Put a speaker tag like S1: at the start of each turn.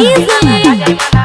S1: easily.